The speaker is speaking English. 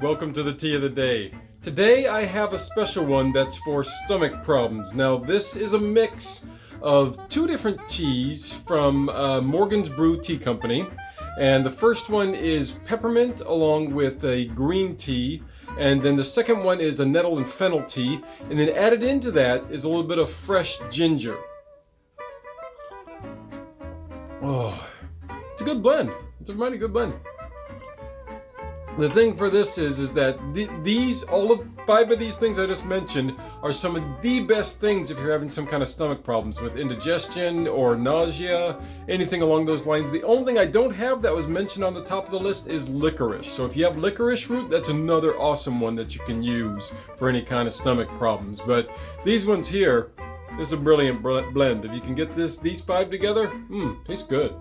welcome to the tea of the day. Today I have a special one that's for stomach problems. Now this is a mix of two different teas from uh, Morgan's Brew Tea Company. And the first one is peppermint along with a green tea. And then the second one is a nettle and fennel tea. And then added into that is a little bit of fresh ginger. Oh, it's a good blend. It's a mighty good blend the thing for this is is that th these all of five of these things I just mentioned are some of the best things if you're having some kind of stomach problems with indigestion or nausea anything along those lines. The only thing I don't have that was mentioned on the top of the list is licorice. So if you have licorice root that's another awesome one that you can use for any kind of stomach problems. But these ones here this is a brilliant blend. If you can get this these five together hmm tastes good